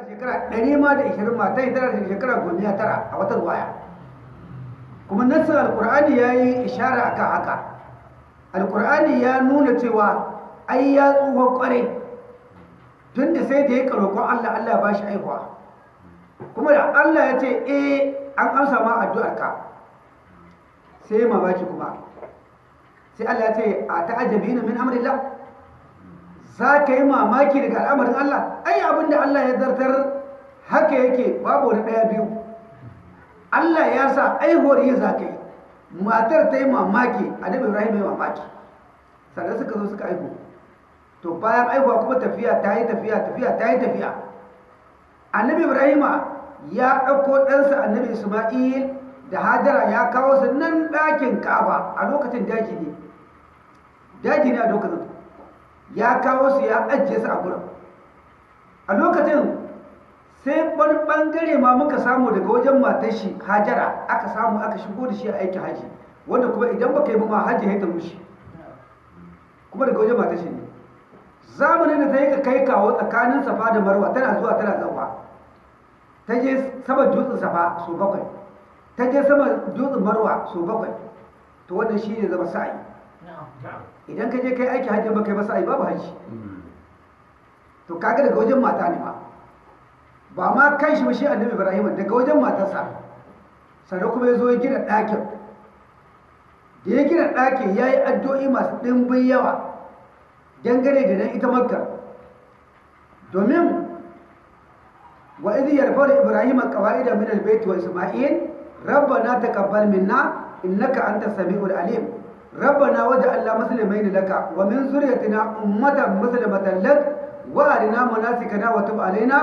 tana shekara ɗari ma da ishirin mata tana da shekara goma tara a wata waya kuma nassin alkur'ani ya yi ishara akan haka. Alkur'ani ya nuna cewa ai ya tsufa ƙwarai tun da sai da ya roƙon allah allah ba shi aihuwa. Kuma da allah ya ce eh an amsa ma addu'arka. Sai mamaki kuma. Sai allah ya ce a ta'ajabi min amrillah? Za ka yi mamaki daga al'amarin Allah? Ai abin da Allah ya zartar haka yake babu wani ɗaya biyu. Allah ya sa aihuwar yi za ka yi. Matar ta yi mamaki annabi Ibrahim ya mamaki. Sannan suka zo suka aihu to bayan aihuwa kuma tafiya ta yi tafiya tafiya ta yi tafiya. Annabi Ibrahim ya ɗauko ɗansa annabi Isma'il da Hajara ya kawo su nan ɗakin Ka'aba a lokacin daji ne. Daji ne a lokacin. Ya kawo su ya ajiye su a gurin. A lokacin sai wani ɓangare ma muka samu daga wajen matar shi hajara aka samu aka shigo da shi a aikin haji wanda kuma idan baka yi ba ma haji ya ta rushe kuma daga wajen matar shi ne. Zamanin da ta yi kai kawo tsakanin safa da marwa tana zuwa tana zauwa. Ta je sama dutsen safa so bakwai. Ta je sama dutsen marwa so bakwai. To wannan shi ne zama sa'ayi. Idan ka je kai aiki hajji ba kai ba sa'i babu hajji. To kaga daga wajen mata ne ba ba ma kan shi ba shi annabi ibrahim daga wajen matarsa. Sannan kuma ya zo ya gina ɗakin. Da ya gina ɗakin ya yi addu'o'i masu ɗimbin yawa dangane da nan ita makka. Domin wa idh yarfa'u ibrahim qawa'ida min al-bayt wa isma'il rabbana taqabbal minna innaka antas samiul alim. ربنا وجعلنا مسلمين لك ومن ذريتنا أمة مسلمة لك وأرنا مناسكنا وتب علينا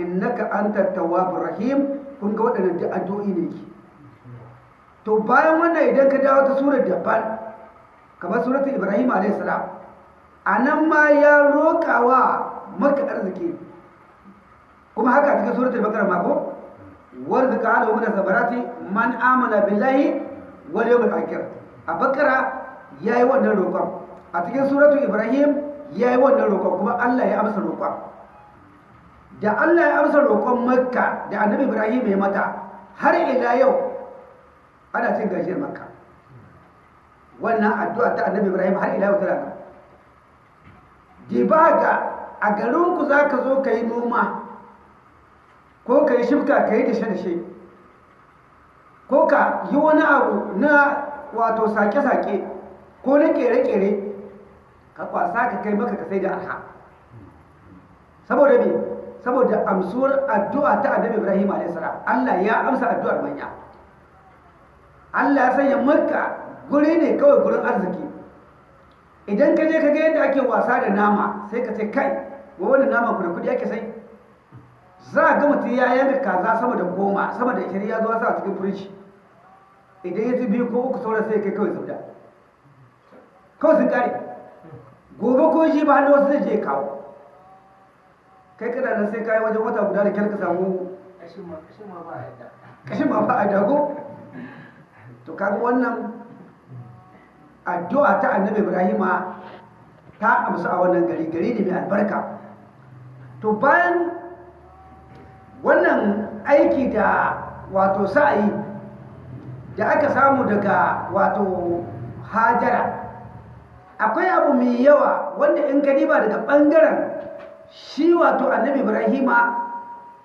إنك أنت التواب الرحيم kun ga waɗannan da addu'o'i ne ki to bayan wannan idan ka dawo ta surar daban kamar surat ibrahim alayhi salam anan ma ya roƙawa maka arziki kuma haka cikin suratul baqara ma ko warzuqa ala min sabarati man amana billahi wal yawmil akhir a bakara ya yi wannan roƙon. A cikin suratu ibrahim ya yi wannan roƙon kuma allah ya amsa roƙon. Da allah ya amsa roƙon makka da annabi ibrahim ya mata har ila yau ana cin gajiyar makka. Wannan addu'a ta annabi ibrahim har ila yau tana nan. Dibaga a garinku za ka zo ka yi noma ko ka yi shifka ka yi dashe-dashe ko ka yi wani abu na wato sake-sake ko na kere-kere ka kwasa ka kai maka ka sai da arha. Saboda me? Saboda amsuwar addu'a ta annabi ibrahim a.s. allah ya amsa addu'ar manya. Allah ya sanya maka guri ne kawai gurin arziki. Idan ka je ka ga yadda ake wasa da nama sai ka ce kai wa wani nama ku da kuɗi ake sai? Za a ga mutum ya yanka kaza sama da goma sama da ishirin ya zo sa a cikin firiji. Idan ya ci biyu ko uku sauran sai kai kawai zubda kawai sun kare gobe ko shi ba hannu wasu zai je kawo kai kana nan sai kayi wajen wata guda da kyar ka samu kashin ma ba a dago to kaga wannan addu'a ta annabi ibrahima ta amsa a wannan gari gari ne mai albarka to bayan wannan aiki da wato sa'ayi da aka samu daga wato hajara. Akwai abu mai yawa wanda in ka daga ɓangaren shi wato annabi ibrahima